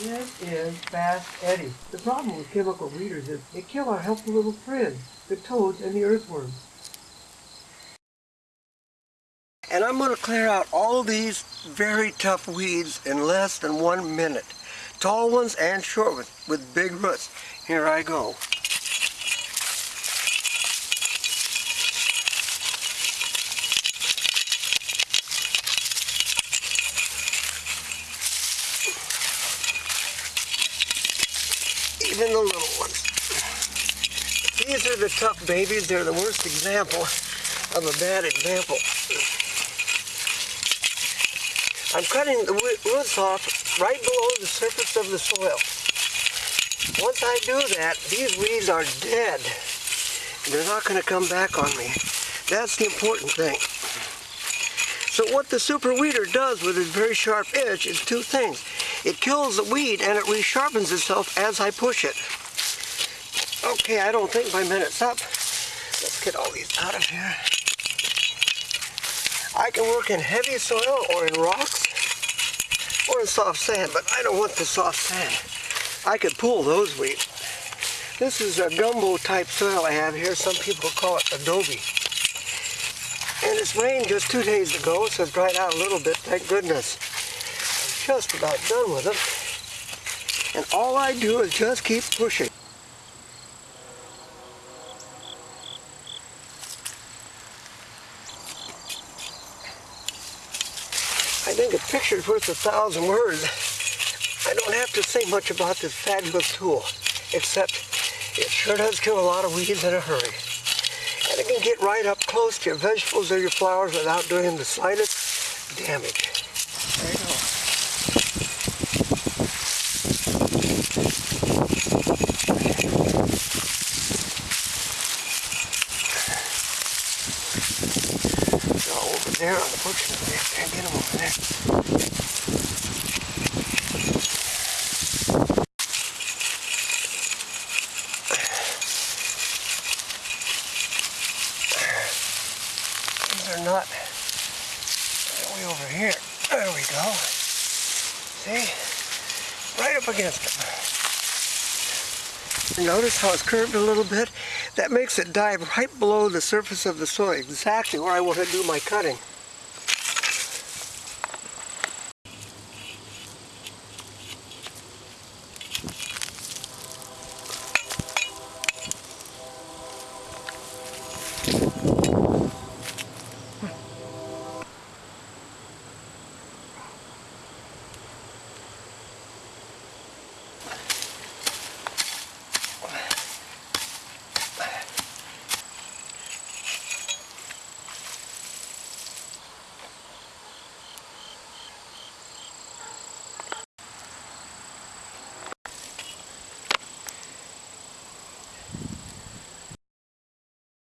This is Fast Eddie. The problem with chemical weeders is they kill our helpful little friends, the toads and the earthworms. And I'm going to clear out all these very tough weeds in less than one minute. Tall ones and short ones with big roots. Here I go. Even the little ones. These are the tough babies. They're the worst example of a bad example. I'm cutting the roots off right below the surface of the soil. Once I do that, these weeds are dead. They're not going to come back on me. That's the important thing. So what the super weeder does with its very sharp edge is two things. It kills the weed and it resharpens itself as I push it. Okay, I don't think my minute's up. Let's get all these out of here. I can work in heavy soil or in rocks or in soft sand, but I don't want the soft sand. I could pull those weeds. This is a gumbo type soil I have here. Some people call it adobe. And it's rained just two days ago, so it's dried out a little bit, thank goodness just about done with it. And all I do is just keep pushing. I think a picture's worth a thousand words. I don't have to say much about this fabulous tool, except it sure does kill a lot of weeds in a hurry. And it can get right up close to your vegetables or your flowers without doing the slightest damage. There you go. there, unfortunately. I can't get them over there. Not way over here. There we go. See? Right up against them. Notice how it's curved a little bit? That makes it dive right below the surface of the soil, exactly where I want to do my cutting.